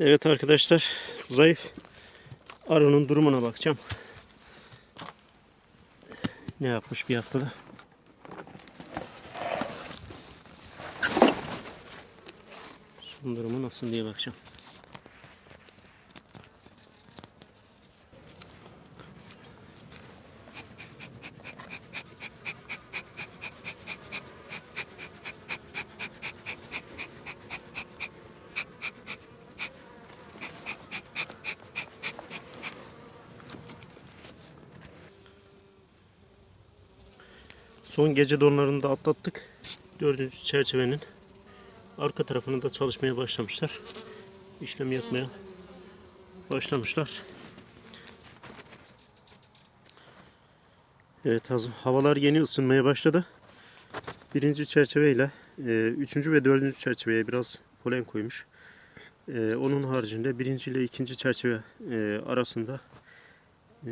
Evet arkadaşlar zayıf arının durumuna bakacağım. Ne yapmış bir haftada? Son durumu nasıl diye bakacağım. Son gece donlarını da atlattık. Dördüncü çerçevenin arka tarafını da çalışmaya başlamışlar. İşlem yapmaya başlamışlar. Evet. Havalar yeni ısınmaya başladı. Birinci çerçeveyle e, üçüncü ve dördüncü çerçeveye biraz polen koymuş. E, onun haricinde birinci ile ikinci çerçeve e, arasında e,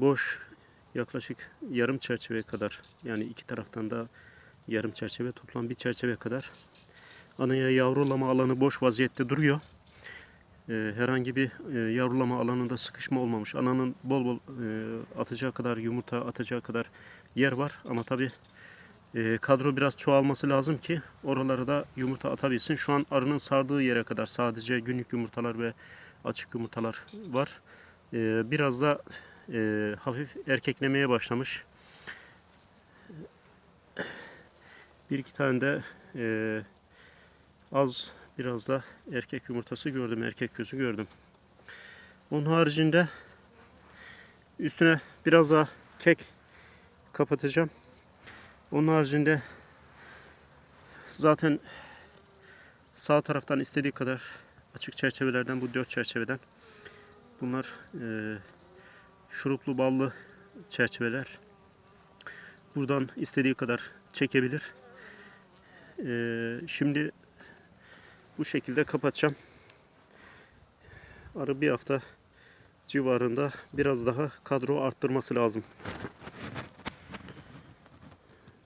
boş yaklaşık yarım çerçeve kadar yani iki taraftan da yarım çerçeve toplam bir çerçeve kadar anaya yavrulama alanı boş vaziyette duruyor. Ee, herhangi bir e, yavrulama alanında sıkışma olmamış. Ananın bol bol e, atacağı kadar yumurta atacağı kadar yer var ama tabi e, kadro biraz çoğalması lazım ki oralara da yumurta atabilsin. Şu an arının sardığı yere kadar sadece günlük yumurtalar ve açık yumurtalar var. Biraz da e, hafif erkeklemeye başlamış. Bir iki tane de e, az biraz da erkek yumurtası gördüm, erkek gözü gördüm. Onun haricinde üstüne biraz daha kek kapatacağım. Onun haricinde zaten sağ taraftan istediği kadar açık çerçevelerden bu dört çerçeveden bunlar e, şuruplu ballı çerçeveler. Buradan istediği kadar çekebilir. Ee, şimdi bu şekilde kapatacağım. Arı bir hafta civarında biraz daha kadro arttırması lazım.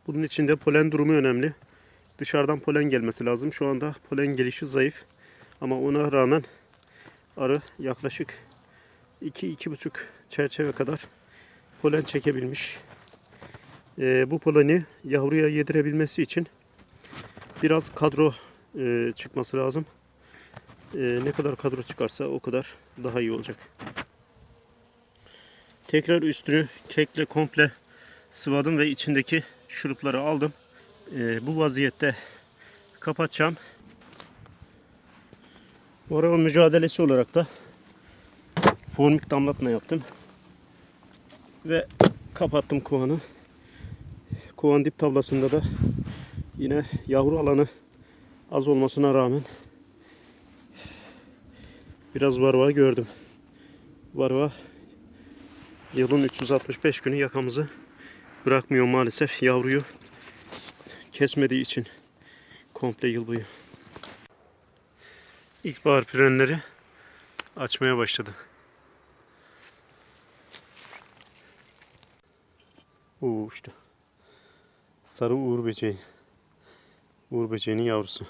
Bunun için de polen durumu önemli. Dışarıdan polen gelmesi lazım. Şu anda polen gelişi zayıf. Ama ona rağmen arı yaklaşık 2-2,5 çerçeve kadar polen çekebilmiş. Ee, bu poleni yavruya yedirebilmesi için biraz kadro e, çıkması lazım. Ee, ne kadar kadro çıkarsa o kadar daha iyi olacak. Tekrar üstünü kekle komple sıvadım ve içindeki şurupları aldım. Ee, bu vaziyette kapatacağım. Moral mücadelesi olarak da formik damlatma yaptım. Ve kapattım kovanı. Kovan dip tablasında da yine yavru alanı az olmasına rağmen biraz varva gördüm. Varva yılın 365 günü yakamızı bırakmıyor maalesef yavruyu kesmediği için komple yıl boyu. İlkbahar pürenleri açmaya başladı. Oo işte. Sarı uğur böceği. Uğur böceğinin yavrusu.